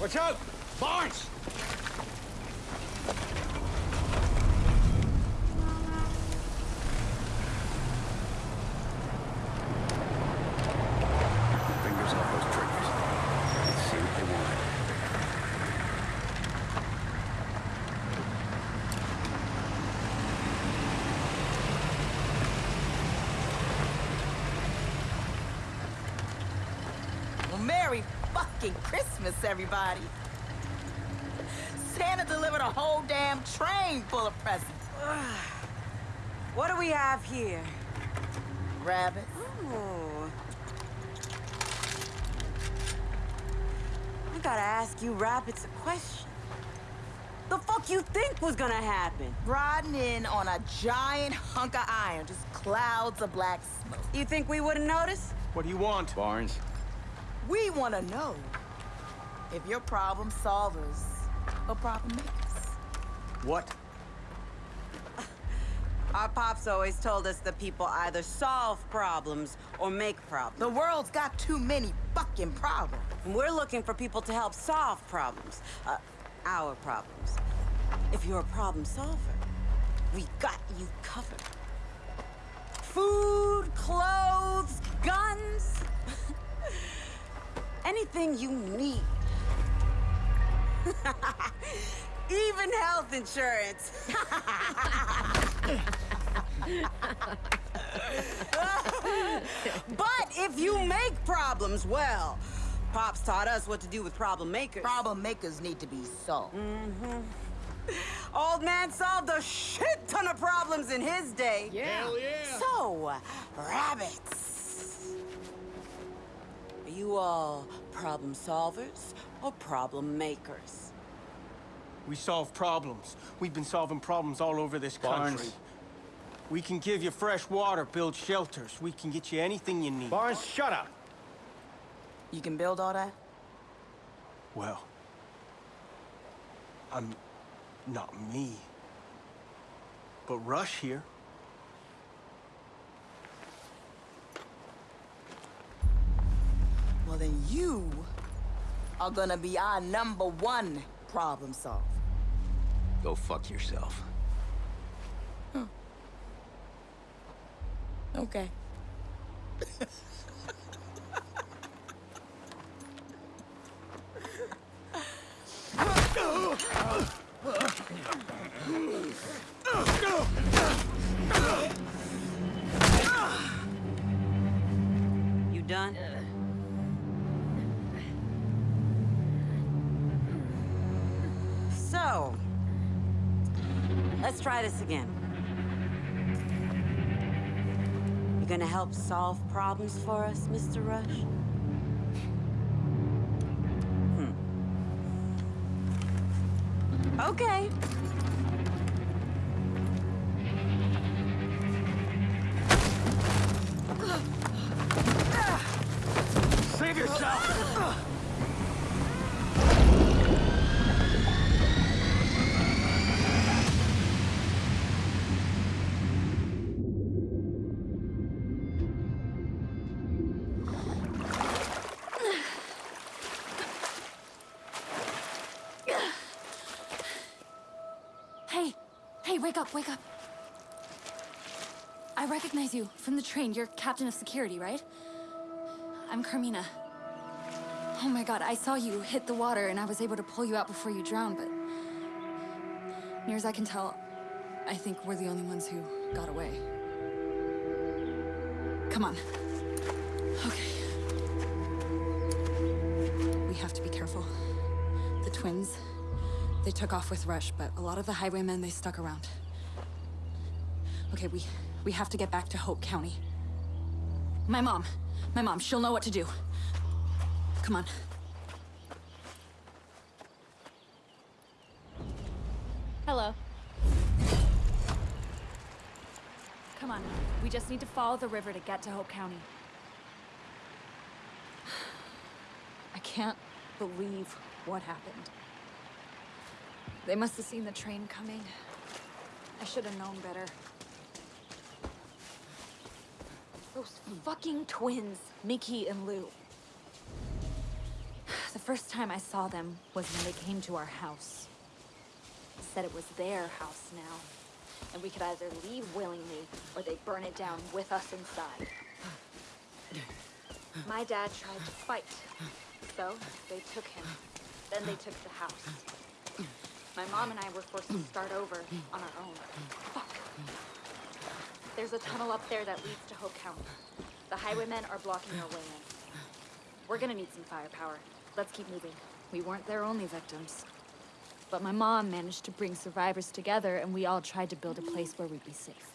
Watch out! Barnes! Fingers off those triggers. Let's see what they want. Well, Merry fucking Christmas, everybody. Santa delivered a whole damn train full of presents. What do we have here? Rabbits. Oh. I gotta ask you rabbits a question. The fuck you think was gonna happen? Riding in on a giant hunk of iron, just clouds of black smoke. You think we wouldn't notice? What do you want? Barnes, We want to know if you're problem solvers or problem makers. What? Our pops always told us that people either solve problems or make problems. The world's got too many fucking problems. And we're looking for people to help solve problems. Uh, our problems. If you're a problem solver, we got you covered. Food, clothes, guns. Anything you need. Even health insurance. but if you make problems, well, Pops taught us what to do with problem makers. Problem makers need to be solved. Mm-hmm. Old man solved a shit ton of problems in his day. Yeah. Hell yeah! So, rabbits. Are you all problem solvers or problem makers? We solve problems. We've been solving problems all over this country. Barnes. We can give you fresh water, build shelters. We can get you anything you need. Barnes, shut up. You can build all that? Well, I'm not me. But Rush here. Well, then you are gonna be our number one problem solver. Go fuck yourself. Okay. So, let's try this again. You're gonna help solve problems for us, Mr. Rush? Hmm. Okay. Hey, wake up, wake up. I recognize you from the train. You're captain of security, right? I'm Carmina. Oh my god, I saw you hit the water and I was able to pull you out before you drowned, but... Near as I can tell, I think we're the only ones who got away. Come on. Okay. We have to be careful. The twins, they took off with Rush, but a lot of the highwaymen, they stuck around. Okay, we, we have to get back to Hope County. My mom, my mom, she'll know what to do. Come on. Hello. Come on, we just need to follow the river to get to Hope County. I can't believe what happened. They must have seen the train coming. I should have known better. Those fucking twins, Mickey and Lou. The first time I saw them was when they came to our house. Said it was their house now, and we could either leave willingly or they'd burn it down with us inside. My dad tried to fight, so they took him. Then they took the house. My mom and I were forced to start over on our own. Fuck. There's a tunnel up there that leads to Hope County. The highwaymen are blocking our way in. We're gonna need some firepower. Let's keep moving. We weren't their only victims. But my mom managed to bring survivors together, and we all tried to build a place where we'd be safe.